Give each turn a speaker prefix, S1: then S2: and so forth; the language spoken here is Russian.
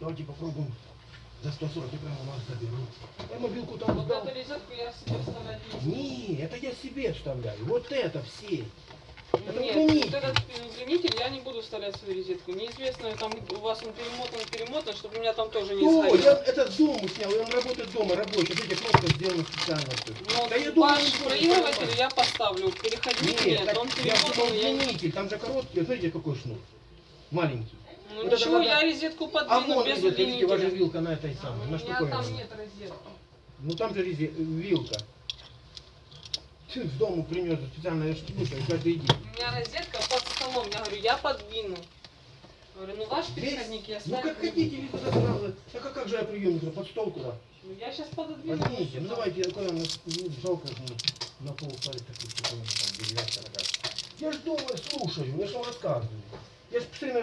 S1: Давайте попробуем за 140 я прямо у вас заберу. Я мобилку там
S2: Вот
S1: сдал.
S2: эту розетку я себе вставлять не буду.
S1: Не, это я себе вставляю. Вот это все. Это
S2: Нет,
S1: удлинитель.
S2: вот этот удлинитель я не буду вставлять в свою розетку. Неизвестно, там у вас он перемотан, перемотан, чтобы у меня там тоже не
S1: О, я
S2: сгорело.
S1: этот дом снял, и он работает дома рабочий. Видите, кнопка сделана специально.
S2: Но
S1: Да я думаю,
S2: ваш проигрыватель я поставлю. Переходник
S1: Нет,
S2: нет, он
S1: я
S2: перемотан, я
S1: удлинитель, там же короткий, смотрите какой шнур. Маленький.
S2: Ну ничего,
S1: надо-
S2: я розетку
S1: А
S2: подвину
S1: вон,
S2: без
S1: видите, видите, ваша
S2: удлинителя.
S1: вилка на этой
S2: А
S1: самой,
S2: У
S1: на
S2: меня
S1: штуковине.
S2: там нет розетки.
S1: Ну там же резе- вилка. Ты с дому принес специально, я ж слушаю каждый день.
S2: У меня розетка под столом. Я говорю, я подвину. Говорю, ну ваш переходник я
S1: Ну
S2: ставлю.
S1: как хотите, вы туда сразу. Так а как же я приемник под стол куда?
S2: Ну, Я сейчас пододвину.
S1: Поднимите, ну давайте, я куда ну, жалко ну, на пол ставить такую штуковину, там, деревянная такая. Я ж дома слушаю, я ж вам рассказываю. Я ж постоянно